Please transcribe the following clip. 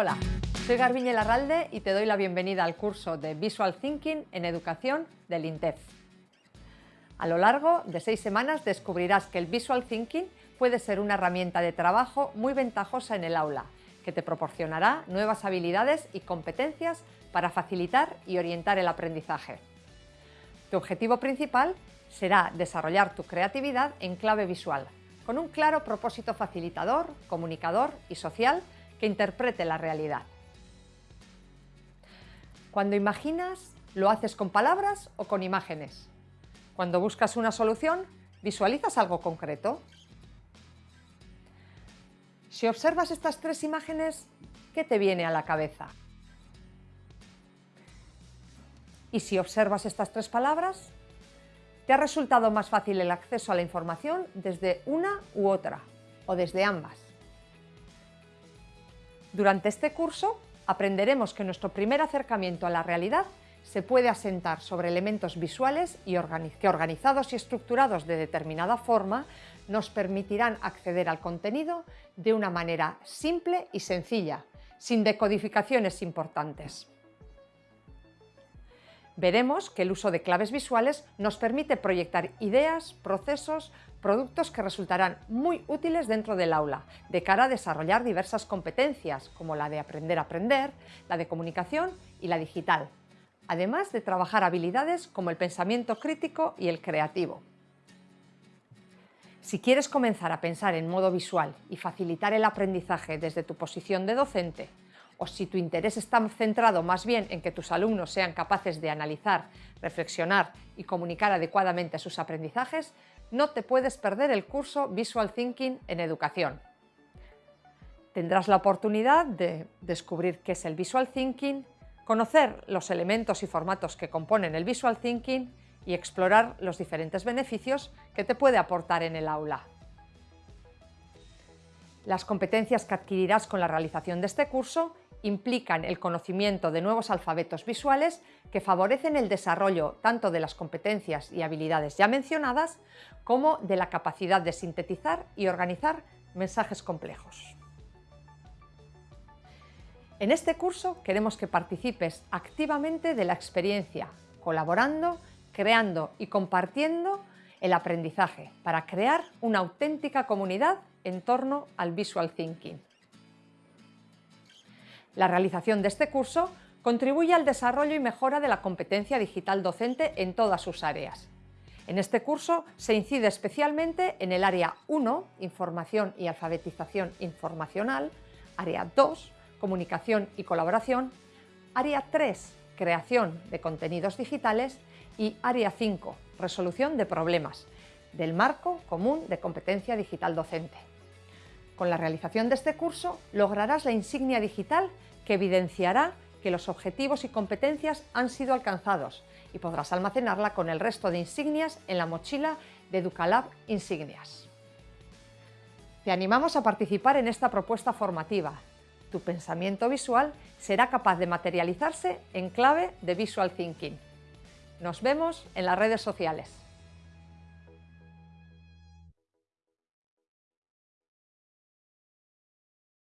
Hola, soy Garbiñe Larralde y te doy la bienvenida al curso de Visual Thinking en Educación del INTEF. A lo largo de seis semanas descubrirás que el Visual Thinking puede ser una herramienta de trabajo muy ventajosa en el aula, que te proporcionará nuevas habilidades y competencias para facilitar y orientar el aprendizaje. Tu objetivo principal será desarrollar tu creatividad en clave visual, con un claro propósito facilitador, comunicador y social que interprete la realidad. Cuando imaginas, ¿lo haces con palabras o con imágenes? Cuando buscas una solución, ¿visualizas algo concreto? Si observas estas tres imágenes, ¿qué te viene a la cabeza? Y si observas estas tres palabras, ¿te ha resultado más fácil el acceso a la información desde una u otra o desde ambas? Durante este curso aprenderemos que nuestro primer acercamiento a la realidad se puede asentar sobre elementos visuales y que organizados y estructurados de determinada forma nos permitirán acceder al contenido de una manera simple y sencilla, sin decodificaciones importantes. Veremos que el uso de claves visuales nos permite proyectar ideas, procesos, productos que resultarán muy útiles dentro del aula, de cara a desarrollar diversas competencias, como la de aprender a aprender, la de comunicación y la digital, además de trabajar habilidades como el pensamiento crítico y el creativo. Si quieres comenzar a pensar en modo visual y facilitar el aprendizaje desde tu posición de docente, o si tu interés está centrado más bien en que tus alumnos sean capaces de analizar, reflexionar y comunicar adecuadamente sus aprendizajes, no te puedes perder el curso Visual Thinking en Educación. Tendrás la oportunidad de descubrir qué es el Visual Thinking, conocer los elementos y formatos que componen el Visual Thinking y explorar los diferentes beneficios que te puede aportar en el aula. Las competencias que adquirirás con la realización de este curso implican el conocimiento de nuevos alfabetos visuales que favorecen el desarrollo tanto de las competencias y habilidades ya mencionadas como de la capacidad de sintetizar y organizar mensajes complejos. En este curso queremos que participes activamente de la experiencia, colaborando, creando y compartiendo el aprendizaje para crear una auténtica comunidad en torno al Visual Thinking. La realización de este curso contribuye al desarrollo y mejora de la competencia digital docente en todas sus áreas. En este curso se incide especialmente en el área 1, Información y alfabetización informacional, área 2, Comunicación y colaboración, área 3, Creación de contenidos digitales y área 5, Resolución de problemas, del marco común de competencia digital docente. Con la realización de este curso lograrás la insignia digital que evidenciará que los objetivos y competencias han sido alcanzados y podrás almacenarla con el resto de insignias en la mochila de Educalab Insignias. Te animamos a participar en esta propuesta formativa. Tu pensamiento visual será capaz de materializarse en clave de Visual Thinking. Nos vemos en las redes sociales.